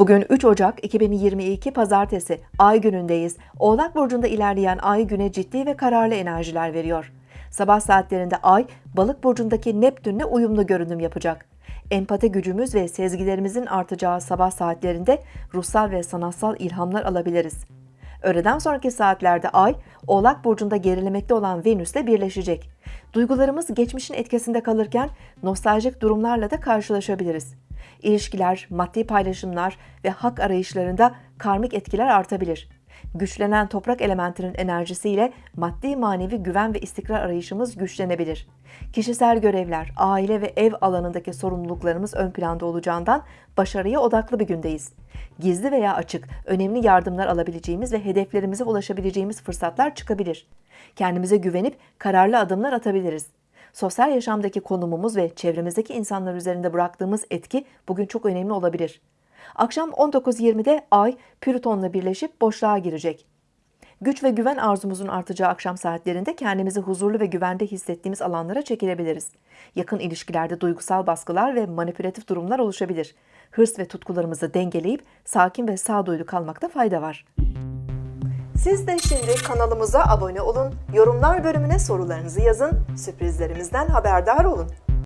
Bugün 3 Ocak 2022 Pazartesi Ay günündeyiz. Oğlak burcunda ilerleyen Ay güne ciddi ve kararlı enerjiler veriyor. Sabah saatlerinde Ay, Balık burcundaki Neptünle uyumlu görünüm yapacak. Empati gücümüz ve sezgilerimizin artacağı sabah saatlerinde ruhsal ve sanatsal ilhamlar alabiliriz. Öğleden sonraki saatlerde Ay, Oğlak burcunda gerilemekte olan Venüs'le birleşecek. Duygularımız geçmişin etkisinde kalırken nostaljik durumlarla da karşılaşabiliriz. İlişkiler, maddi paylaşımlar ve hak arayışlarında karmik etkiler artabilir. Güçlenen toprak elementinin enerjisiyle maddi manevi güven ve istikrar arayışımız güçlenebilir. Kişisel görevler, aile ve ev alanındaki sorumluluklarımız ön planda olacağından başarıya odaklı bir gündeyiz. Gizli veya açık, önemli yardımlar alabileceğimiz ve hedeflerimize ulaşabileceğimiz fırsatlar çıkabilir. Kendimize güvenip kararlı adımlar atabiliriz. Sosyal yaşamdaki konumumuz ve çevremizdeki insanlar üzerinde bıraktığımız etki bugün çok önemli olabilir. Akşam 19.20'de Ay Plüton'la birleşip boşluğa girecek. Güç ve güven arzumuzun artacağı akşam saatlerinde kendimizi huzurlu ve güvende hissettiğimiz alanlara çekilebiliriz. Yakın ilişkilerde duygusal baskılar ve manipülatif durumlar oluşabilir. Hırs ve tutkularımızı dengeleyip sakin ve sağduyulu kalmakta fayda var. Siz de şimdi kanalımıza abone olun, yorumlar bölümüne sorularınızı yazın, sürprizlerimizden haberdar olun.